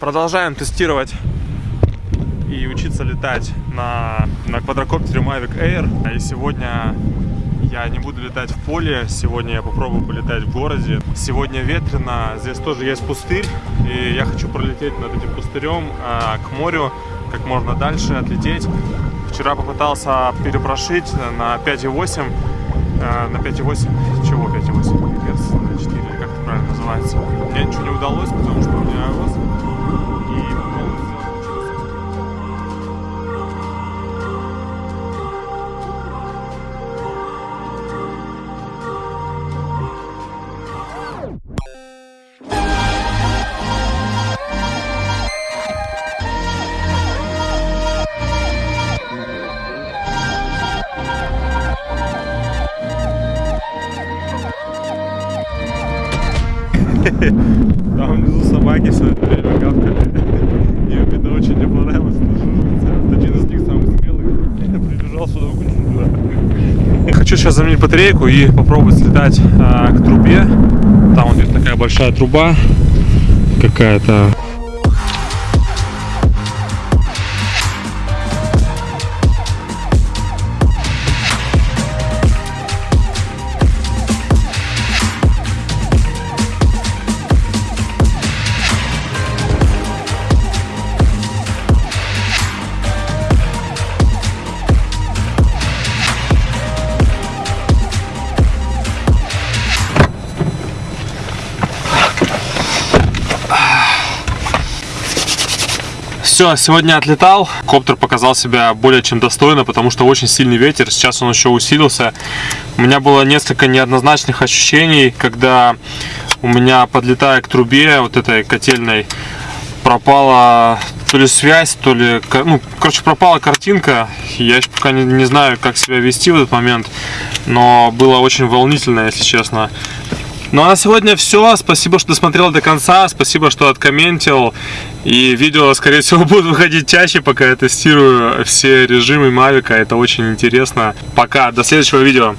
Продолжаем тестировать и учиться летать на, на квадрокоптере Mavic Air. И сегодня я не буду летать в поле, сегодня я попробую полетать в городе. Сегодня ветрено, здесь тоже есть пустырь, и я хочу пролететь над этим пустырем э, к морю, как можно дальше отлететь. Вчера попытался перепрошить на 5,8, э, на 5,8, чего 5,8? Герц на 4, или как это правильно называется. Мне ничего не удалось, потому что у меня iOS и сделать Там внизу собаки все время гавкали. И видно очень мне понравилось. Один из них самый смелый прибежал сюда в Хочу сейчас заменить батарейку и попробовать слетать а, к трубе. Там вот такая большая труба какая-то. Все, сегодня отлетал. Коптер показал себя более чем достойно, потому что очень сильный ветер. Сейчас он еще усилился. У меня было несколько неоднозначных ощущений, когда у меня, подлетая к трубе вот этой котельной, пропала то ли связь, то ли... Ну, короче, пропала картинка. Я еще пока не, не знаю, как себя вести в этот момент. Но было очень волнительно, если честно. Ну а на сегодня все. Спасибо, что досмотрел до конца. Спасибо, что откомментил. И видео, скорее всего, будут выходить чаще, пока я тестирую все режимы Мавика. Это очень интересно. Пока. До следующего видео.